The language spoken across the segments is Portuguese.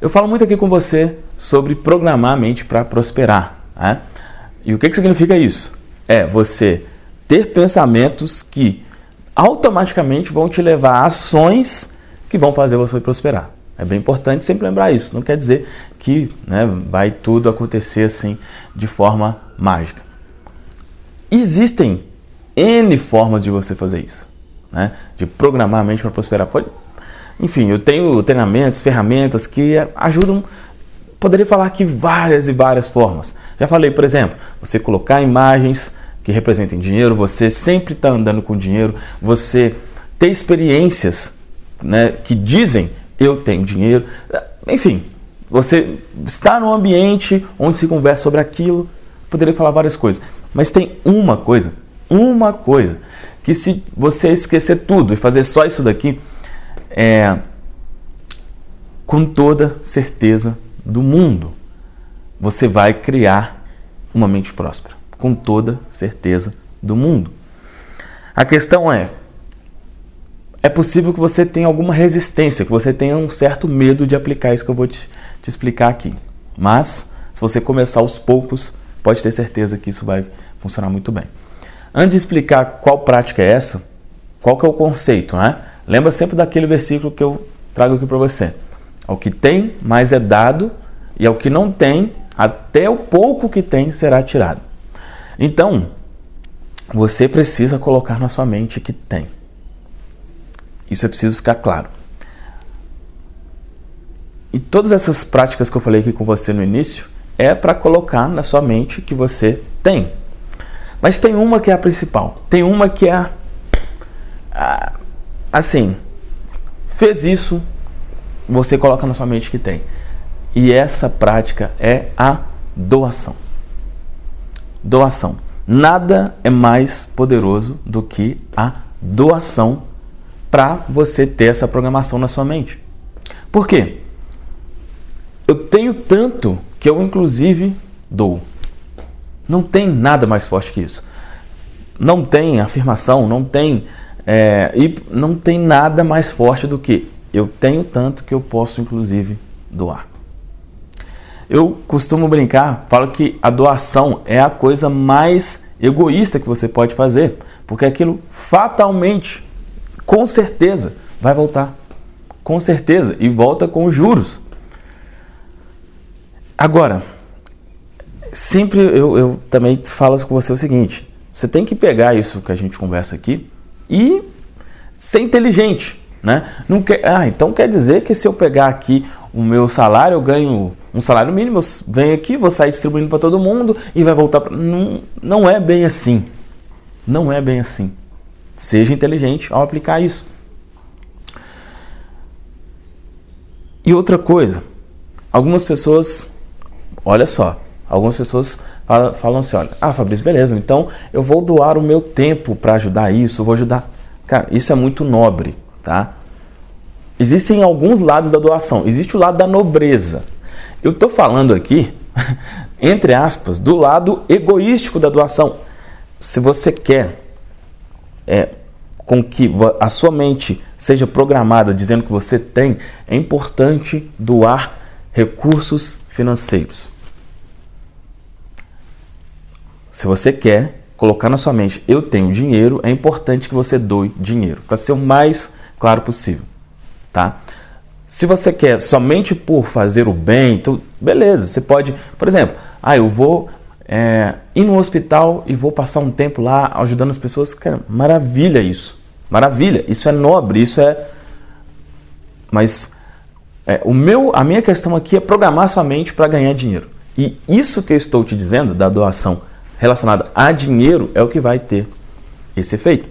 Eu falo muito aqui com você sobre programar a mente para prosperar. Né? E o que, que significa isso? É você ter pensamentos que automaticamente vão te levar a ações que vão fazer você prosperar. É bem importante sempre lembrar isso. Não quer dizer que né, vai tudo acontecer assim de forma mágica. Existem N formas de você fazer isso, né? de programar a mente para prosperar. Pode... Enfim, eu tenho treinamentos, ferramentas que ajudam. Poderia falar aqui várias e várias formas. Já falei, por exemplo, você colocar imagens que representem dinheiro, você sempre está andando com dinheiro, você ter experiências né, que dizem eu tenho dinheiro, enfim, você está num ambiente onde se conversa sobre aquilo, poderia falar várias coisas, mas tem uma coisa, uma coisa, que se você esquecer tudo e fazer só isso daqui, é com toda certeza do mundo, você vai criar uma mente próspera, com toda certeza do mundo. A questão é, é possível que você tenha alguma resistência, que você tenha um certo medo de aplicar isso que eu vou te, te explicar aqui. Mas, se você começar aos poucos, pode ter certeza que isso vai funcionar muito bem. Antes de explicar qual prática é essa, qual que é o conceito, né? Lembra sempre daquele versículo que eu trago aqui para você. Ao que tem, mais é dado, e ao que não tem, até o pouco que tem será tirado. Então, você precisa colocar na sua mente que tem. Isso é preciso ficar claro. E todas essas práticas que eu falei aqui com você no início é para colocar na sua mente que você tem. Mas tem uma que é a principal. Tem uma que é a, assim, fez isso, você coloca na sua mente que tem. E essa prática é a doação. Doação. Nada é mais poderoso do que a doação para você ter essa programação na sua mente. Por quê? Eu tenho tanto que eu, inclusive, dou. Não tem nada mais forte que isso. Não tem afirmação, não tem. É, e não tem nada mais forte do que eu tenho tanto que eu posso, inclusive, doar. Eu costumo brincar, falo que a doação é a coisa mais egoísta que você pode fazer, porque aquilo fatalmente com certeza vai voltar. Com certeza. E volta com juros. Agora, sempre eu, eu também falo com você o seguinte: você tem que pegar isso que a gente conversa aqui e ser inteligente. Né? Não quer, ah, então quer dizer que se eu pegar aqui o meu salário, eu ganho um salário mínimo, eu venho aqui, vou sair distribuindo para todo mundo e vai voltar para. Não, não é bem assim. Não é bem assim. Seja inteligente ao aplicar isso. E outra coisa, algumas pessoas, olha só, algumas pessoas falam, assim, olha, ah Fabrício, beleza, então eu vou doar o meu tempo para ajudar isso, vou ajudar. Cara, isso é muito nobre, tá? Existem alguns lados da doação. Existe o lado da nobreza. Eu estou falando aqui, entre aspas, do lado egoístico da doação. Se você quer é, com que a sua mente seja programada dizendo que você tem, é importante doar recursos financeiros. Se você quer colocar na sua mente, eu tenho dinheiro, é importante que você doe dinheiro, para ser o mais claro possível, tá? Se você quer somente por fazer o bem, então, beleza, você pode, por exemplo, ah, eu vou é, ir no hospital e vou passar um tempo lá ajudando as pessoas. Cara, maravilha isso. Maravilha, isso é nobre, isso é. Mas é, o meu, a minha questão aqui é programar sua mente para ganhar dinheiro. E isso que eu estou te dizendo, da doação relacionada a dinheiro, é o que vai ter esse efeito.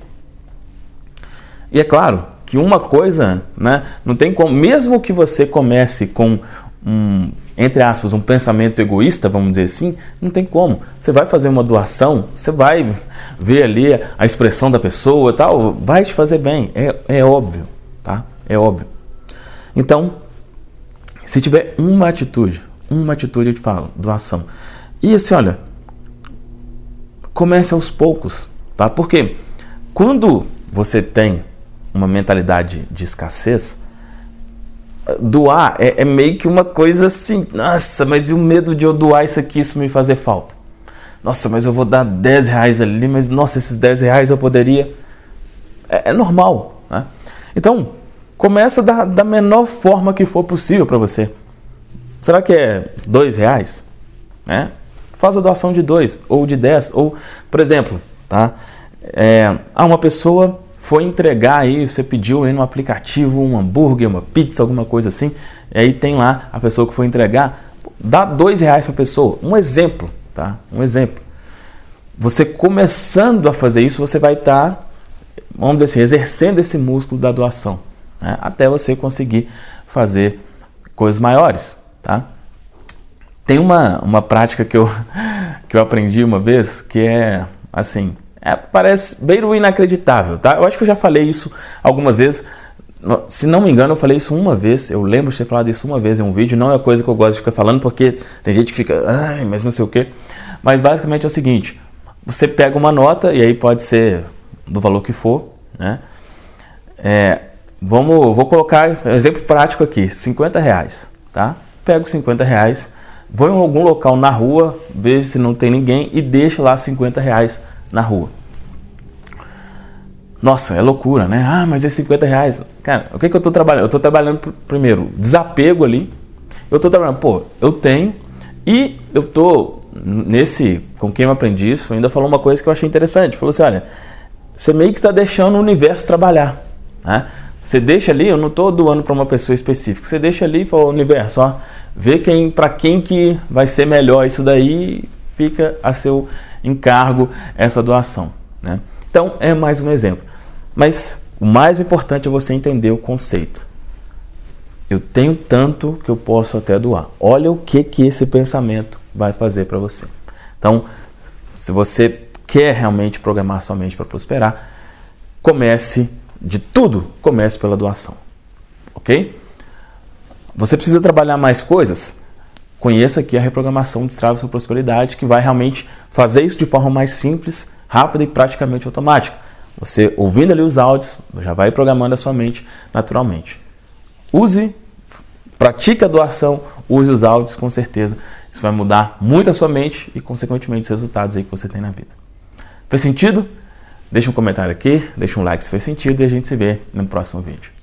E é claro que uma coisa, né, não tem como, mesmo que você comece com um, entre aspas, um pensamento egoísta, vamos dizer assim, não tem como. Você vai fazer uma doação, você vai ver ali a expressão da pessoa tal, vai te fazer bem, é, é óbvio, tá? É óbvio. Então, se tiver uma atitude, uma atitude eu te falo, doação. E assim, olha, comece aos poucos, tá? Porque quando você tem uma mentalidade de escassez, doar é, é, meio que uma coisa assim, nossa, mas e o medo de eu doar isso aqui, isso me fazer falta? Nossa, mas eu vou dar 10 reais ali, mas nossa, esses 10 reais eu poderia. É, é normal. Né? Então, começa da, da menor forma que for possível para você. Será que é 2 reais? Né? Faz a doação de 2 ou de 10. Ou, por exemplo, tá? É, ah, uma pessoa foi entregar aí, você pediu aí no aplicativo um hambúrguer, uma pizza, alguma coisa assim, e aí tem lá a pessoa que foi entregar, dá dois reais para a pessoa. Um exemplo, tá? Um exemplo. Você começando a fazer isso, você vai estar, tá, vamos dizer assim, exercendo esse músculo da doação, né? até você conseguir fazer coisas maiores, tá? Tem uma, uma prática que eu, que eu aprendi uma vez, que é assim, é, parece bem inacreditável, tá? Eu acho que eu já falei isso algumas vezes. Se não me engano, eu falei isso uma vez. Eu lembro de ter falado isso uma vez em um vídeo. Não é coisa que eu gosto de ficar falando, porque tem gente que fica, ai, mas não sei o quê. Mas basicamente é o seguinte: você pega uma nota, e aí pode ser do valor que for, né? É, vamos, vou colocar exemplo prático aqui: 50 reais, tá? Pego 50 reais, vou em algum local na rua, vejo se não tem ninguém e deixo lá 50 reais na rua. Nossa, é loucura, né? Ah, mas é 50 reais. Cara, o que, que eu estou trabalhando? Eu estou trabalhando, primeiro, desapego ali. Eu estou trabalhando, pô, eu tenho e eu estou nesse, com quem eu aprendi isso, ainda falou uma coisa que eu achei interessante. Falou assim, olha, você meio que está deixando o universo trabalhar, né? Você deixa ali, eu não estou doando para uma pessoa específica, você deixa ali e fala, universo, ó, vê quem, para quem que vai ser melhor isso daí, fica a seu encargo essa doação. Né? Então, é mais um exemplo. Mas o mais importante é você entender o conceito. Eu tenho tanto que eu posso até doar. Olha o que, que esse pensamento vai fazer para você. Então, se você quer realmente programar sua mente para prosperar, comece de tudo, comece pela doação. Ok? Você precisa trabalhar mais coisas? Conheça aqui a reprogramação Destrave Sua Prosperidade, que vai realmente fazer isso de forma mais simples, rápida e praticamente automática. Você ouvindo ali os áudios, já vai programando a sua mente naturalmente. Use, pratique a doação, use os áudios com certeza. Isso vai mudar muito a sua mente e, consequentemente, os resultados aí que você tem na vida. Fez sentido? Deixa um comentário aqui, deixa um like se fez sentido e a gente se vê no próximo vídeo.